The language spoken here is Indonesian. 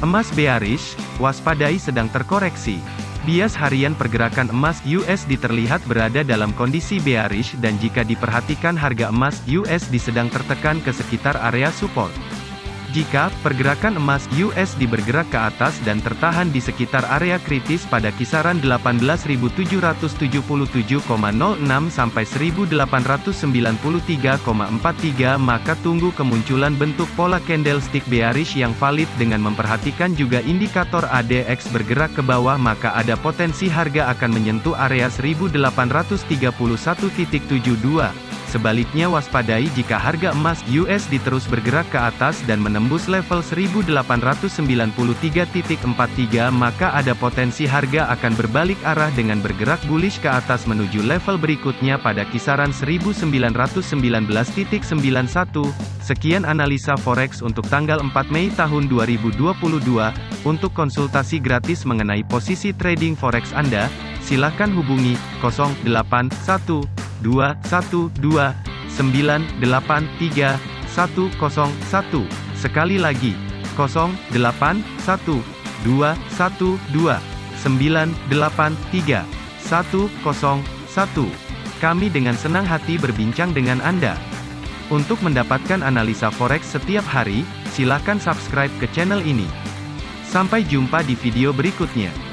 Emas bearish, waspadai sedang terkoreksi. Bias harian pergerakan emas USD terlihat berada dalam kondisi bearish dan jika diperhatikan harga emas USD sedang tertekan ke sekitar area support. Jika pergerakan emas USD bergerak ke atas dan tertahan di sekitar area kritis pada kisaran 18.777,06 sampai 1893,43 maka tunggu kemunculan bentuk pola candlestick bearish yang valid dengan memperhatikan juga indikator ADX bergerak ke bawah maka ada potensi harga akan menyentuh area 1881.72. Sebaliknya waspadai jika harga emas USD terus bergerak ke atas dan menembus level 1893.43 maka ada potensi harga akan berbalik arah dengan bergerak bullish ke atas menuju level berikutnya pada kisaran 1919.91. Sekian analisa forex untuk tanggal 4 Mei tahun 2022. Untuk konsultasi gratis mengenai posisi trading forex Anda, silakan hubungi 081 212 983 101. Sekali lagi, 081 212 983 101. Kami dengan senang hati berbincang dengan Anda. Untuk mendapatkan analisa forex setiap hari, silakan subscribe ke channel ini. Sampai jumpa di video berikutnya.